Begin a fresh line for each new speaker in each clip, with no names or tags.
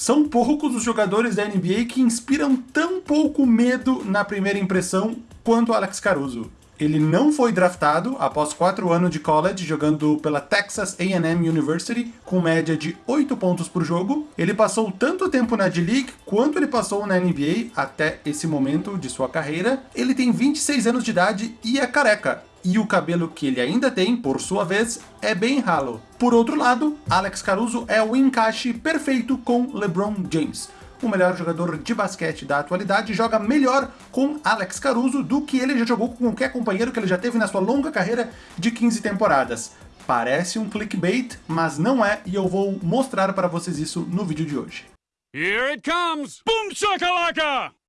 São poucos os jogadores da NBA que inspiram tão pouco medo na primeira impressão quanto Alex Caruso. Ele não foi draftado após quatro anos de college jogando pela Texas A&M University com média de 8 pontos por jogo. Ele passou tanto tempo na D-League quanto ele passou na NBA até esse momento de sua carreira. Ele tem 26 anos de idade e é careca. E o cabelo que ele ainda tem, por sua vez, é bem ralo. Por outro lado, Alex Caruso é o encaixe perfeito com LeBron James o melhor jogador de basquete da atualidade, joga melhor com Alex Caruso do que ele já jogou com qualquer companheiro que ele já teve na sua longa carreira de 15 temporadas. Parece um clickbait, mas não é, e eu vou mostrar para vocês isso no vídeo de hoje. Here it comes! Boom shakalaka!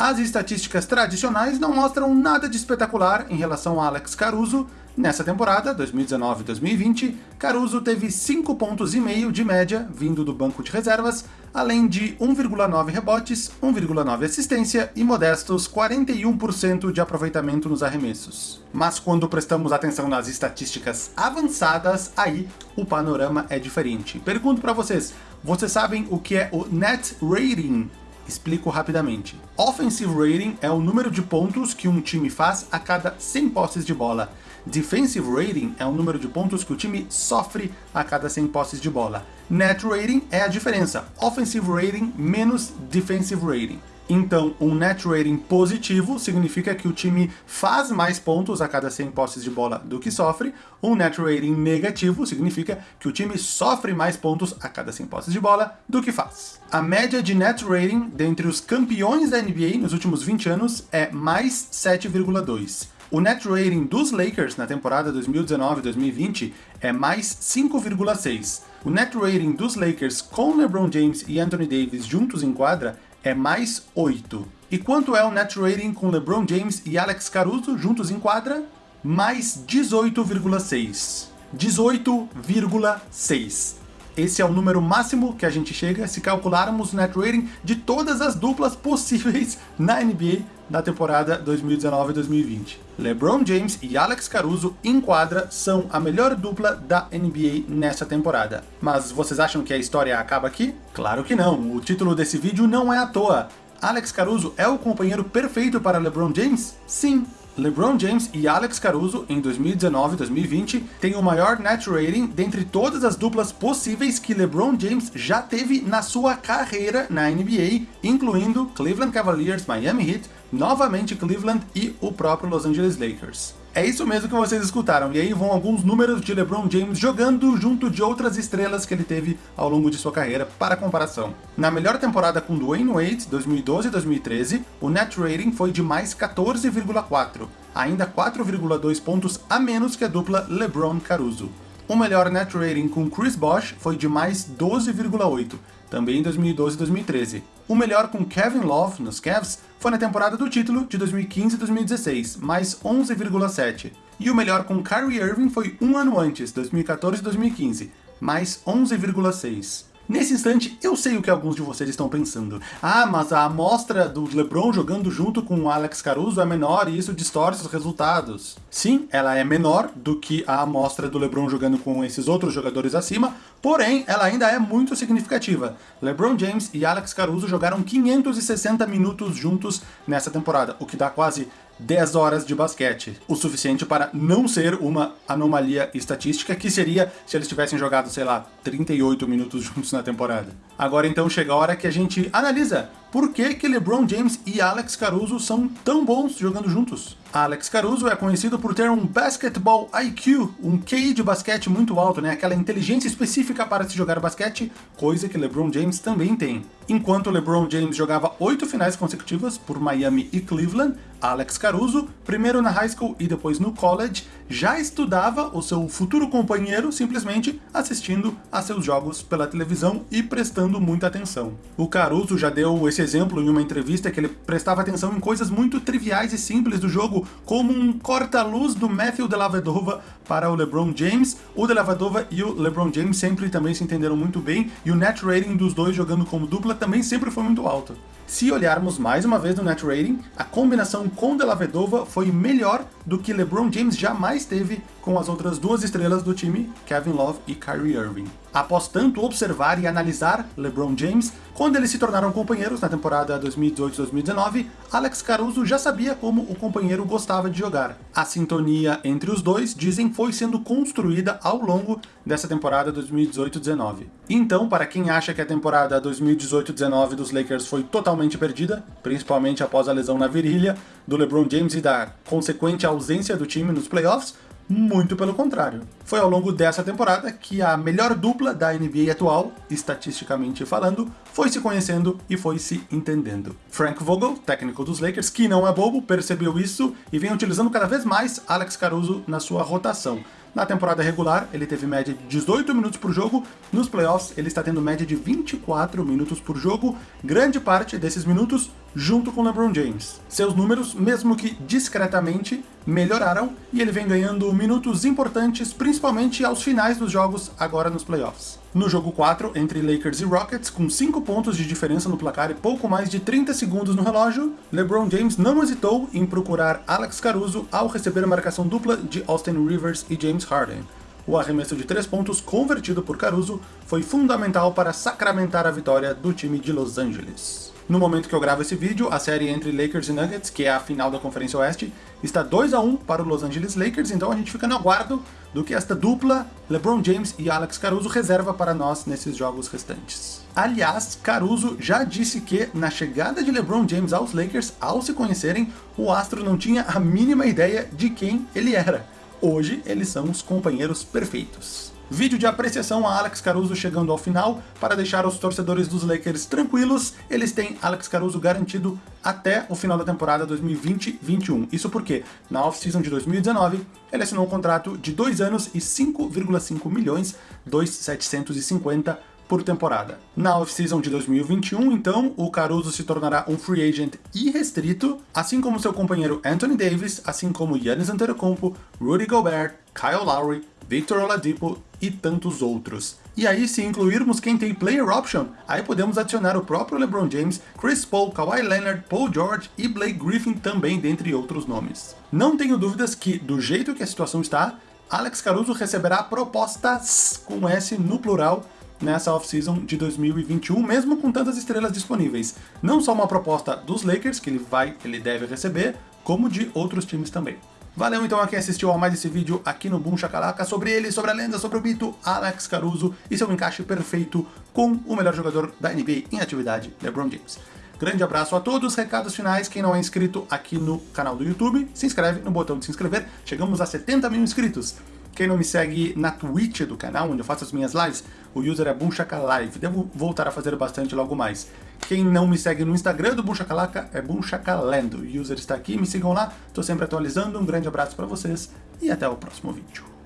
As estatísticas tradicionais não mostram nada de espetacular em relação a Alex Caruso, Nessa temporada, 2019-2020, Caruso teve 5 pontos e meio de média vindo do banco de reservas, além de 1,9 rebotes, 1,9 assistência e modestos 41% de aproveitamento nos arremessos. Mas quando prestamos atenção nas estatísticas avançadas, aí o panorama é diferente. Pergunto para vocês, vocês sabem o que é o Net Rating Explico rapidamente. Offensive Rating é o número de pontos que um time faz a cada 100 posses de bola. Defensive Rating é o número de pontos que o time sofre a cada 100 posses de bola. Net Rating é a diferença, Offensive Rating menos Defensive Rating. Então, um net rating positivo significa que o time faz mais pontos a cada 100 posses de bola do que sofre. Um net rating negativo significa que o time sofre mais pontos a cada 100 posses de bola do que faz. A média de net rating dentre os campeões da NBA nos últimos 20 anos é mais 7,2. O net rating dos Lakers na temporada 2019-2020 é mais 5,6. O net rating dos Lakers com LeBron James e Anthony Davis juntos em quadra é mais 8. E quanto é o net rating com LeBron James e Alex Caruso juntos em quadra? Mais 18,6. 18,6. Esse é o número máximo que a gente chega se calcularmos o net rating de todas as duplas possíveis na NBA da temporada 2019-2020. LeBron James e Alex Caruso em quadra são a melhor dupla da NBA nessa temporada. Mas vocês acham que a história acaba aqui? Claro que não, o título desse vídeo não é à toa. Alex Caruso é o companheiro perfeito para LeBron James? Sim, LeBron James e Alex Caruso, em 2019 2020, têm o maior net rating dentre todas as duplas possíveis que LeBron James já teve na sua carreira na NBA, incluindo Cleveland Cavaliers, Miami Heat, novamente Cleveland e o próprio Los Angeles Lakers. É isso mesmo que vocês escutaram, e aí vão alguns números de LeBron James jogando junto de outras estrelas que ele teve ao longo de sua carreira para comparação. Na melhor temporada com Dwayne Wade, 2012-2013, o net rating foi de mais 14,4, ainda 4,2 pontos a menos que a dupla LeBron Caruso. O melhor net rating com Chris Bosh foi de mais 12,8, também em 2012 e 2013. O melhor com Kevin Love, nos Cavs, foi na temporada do título de 2015 e 2016, mais 11,7. E o melhor com Kyrie Irving foi um ano antes, 2014 e 2015, mais 11,6. Nesse instante, eu sei o que alguns de vocês estão pensando. Ah, mas a amostra do LeBron jogando junto com o Alex Caruso é menor e isso distorce os resultados. Sim, ela é menor do que a amostra do LeBron jogando com esses outros jogadores acima, porém, ela ainda é muito significativa. LeBron James e Alex Caruso jogaram 560 minutos juntos nessa temporada, o que dá quase 10 horas de basquete, o suficiente para não ser uma anomalia estatística, que seria se eles tivessem jogado, sei lá, 38 minutos juntos na temporada. Agora então chega a hora que a gente analisa por que, que LeBron James e Alex Caruso são tão bons jogando juntos. Alex Caruso é conhecido por ter um basketball IQ, um QI de basquete muito alto, né? aquela inteligência específica para se jogar basquete, coisa que LeBron James também tem. Enquanto LeBron James jogava oito finais consecutivas por Miami e Cleveland, Alex Caruso, primeiro na high school e depois no college, já estudava o seu futuro companheiro simplesmente assistindo a seus jogos pela televisão e prestando muita atenção. O Caruso já deu esse exemplo em uma entrevista que ele prestava atenção em coisas muito triviais e simples do jogo, como um corta-luz do Matthew Dellavedova para o LeBron James. O Dellavedova e o LeBron James sempre também se entenderam muito bem, e o net rating dos dois jogando como dupla também sempre foi muito alto. Se olharmos mais uma vez no net rating, a combinação com Dellavedova foi melhor do que LeBron James jamais teve com as outras duas estrelas do time, Kevin Love e Kyrie Irving. Após tanto observar e analisar LeBron James, quando eles se tornaram companheiros na temporada 2018-2019, Alex Caruso já sabia como o companheiro gostava de jogar. A sintonia entre os dois, dizem, foi sendo construída ao longo dessa temporada 2018-19. Então, para quem acha que a temporada 2018-19 dos Lakers foi totalmente perdida, principalmente após a lesão na virilha do LeBron James e da consequente ausência do time nos playoffs, muito pelo contrário. Foi ao longo dessa temporada que a melhor dupla da NBA atual, estatisticamente falando, foi se conhecendo e foi se entendendo. Frank Vogel, técnico dos Lakers, que não é bobo, percebeu isso e vem utilizando cada vez mais Alex Caruso na sua rotação. Na temporada regular, ele teve média de 18 minutos por jogo, nos playoffs ele está tendo média de 24 minutos por jogo, grande parte desses minutos junto com LeBron James. Seus números, mesmo que discretamente, melhoraram e ele vem ganhando minutos importantes, principalmente aos finais dos jogos, agora nos playoffs. No jogo 4, entre Lakers e Rockets, com 5 pontos de diferença no placar e pouco mais de 30 segundos no relógio, LeBron James não hesitou em procurar Alex Caruso ao receber a marcação dupla de Austin Rivers e James Harden. O arremesso de 3 pontos convertido por Caruso foi fundamental para sacramentar a vitória do time de Los Angeles. No momento que eu gravo esse vídeo, a série entre Lakers e Nuggets, que é a final da Conferência Oeste, está 2 a 1 para o Los Angeles Lakers, então a gente fica no aguardo do que esta dupla, LeBron James e Alex Caruso, reserva para nós nesses jogos restantes. Aliás, Caruso já disse que, na chegada de LeBron James aos Lakers, ao se conhecerem, o astro não tinha a mínima ideia de quem ele era. Hoje, eles são os companheiros perfeitos. Vídeo de apreciação a Alex Caruso chegando ao final, para deixar os torcedores dos Lakers tranquilos, eles têm Alex Caruso garantido até o final da temporada 2020-21. Isso porque, na off-season de 2019, ele assinou um contrato de 2 anos e 5,5 milhões 2,750 por temporada. Na off-season de 2021, então, o Caruso se tornará um free agent irrestrito, assim como seu companheiro Anthony Davis, assim como Giannis Antetokounmpo, Rudy Gobert, Kyle Lowry, Victor Oladipo e tantos outros. E aí, se incluirmos quem tem player option, aí podemos adicionar o próprio LeBron James, Chris Paul, Kawhi Leonard, Paul George e Blake Griffin também, dentre outros nomes. Não tenho dúvidas que, do jeito que a situação está, Alex Caruso receberá propostas com S no plural nessa off-season de 2021, mesmo com tantas estrelas disponíveis. Não só uma proposta dos Lakers, que ele vai, ele deve receber, como de outros times também. Valeu então a quem assistiu a mais esse vídeo aqui no Boom Shakalaka sobre ele, sobre a lenda, sobre o mito Alex Caruso e seu encaixe perfeito com o melhor jogador da NBA em atividade, LeBron James. Grande abraço a todos, recados finais, quem não é inscrito aqui no canal do YouTube, se inscreve no botão de se inscrever, chegamos a 70 mil inscritos. Quem não me segue na Twitch do canal, onde eu faço as minhas lives, o user é Bunchakalive. Devo voltar a fazer bastante logo mais. Quem não me segue no Instagram do Bunchakalaka é Bunchakalendo. O user está aqui, me sigam lá, estou sempre atualizando. Um grande abraço para vocês e até o próximo vídeo.